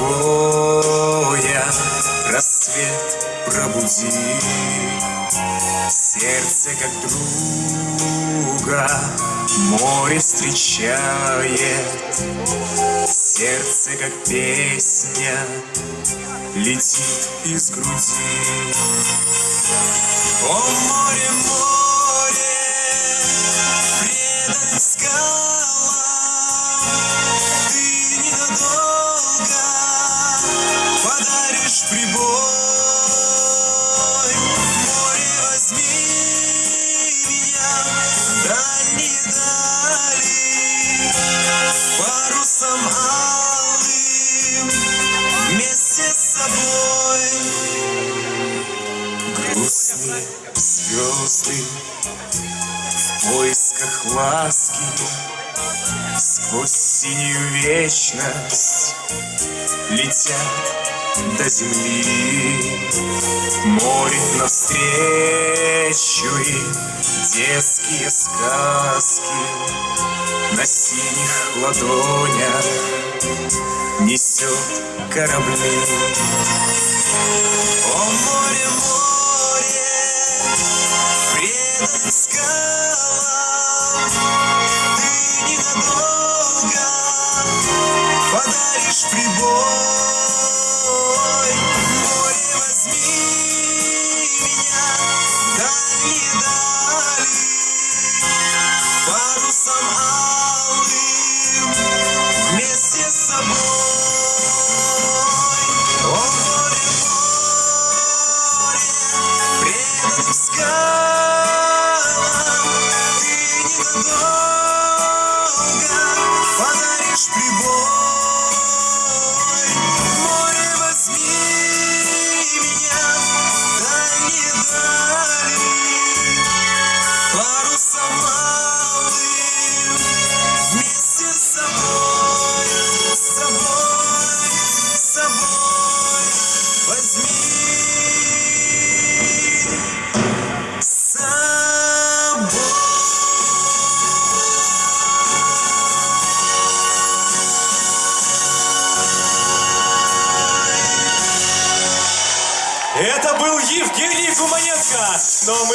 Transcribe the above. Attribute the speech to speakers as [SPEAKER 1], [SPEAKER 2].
[SPEAKER 1] твоя рассвет пробуди. Сердце как друга море встречает. Сердце как песня летит из груди. О, море, море, прибой Море, возьми меня в дальние Парусом алым вместе с собой. Грустные звезды в поисках ласки Сквозь синюю вечность летят до земли. Море навстречу им детские сказки На синих ладонях несет корабли. О, море, море, предан скалам Ты ненадолго подаришь прибой Море,
[SPEAKER 2] Это был Евгений Гуманенко, но мы